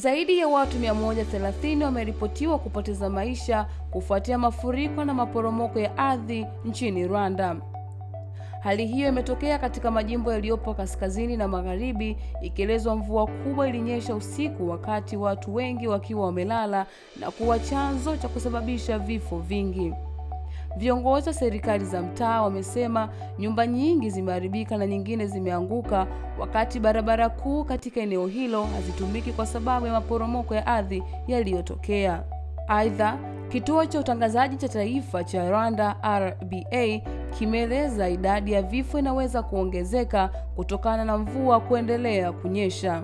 Zaidi ya watu 130 wameripotiwa kupoteza maisha kufuatia mafuriko na maporomoko ya ardhi nchini Rwanda. Hali hiyo imetokea katika majimbo yaliyopo kaskazini na magharibi, ikielezwa mvua kubwa ilinyesha usiku wakati watu wengi wakiwa wamelala na kuwa chanzo cha kusababisha vifo vingi. Viongozi wa serikali za mtaa wamesema nyumba nyingi zimeharibika na nyingine zimeanguka, wakati barabara kuu katika eneo hilo hazitumiki kwa sababu ya maporomoko ya ardhi yaliyotokea. Aidha, kituo cha utangazaji cha taifa cha Rwanda RBA kimeeleza idadi ya vifo inaweza kuongezeka kutokana na mvua kuendelea kunyesha.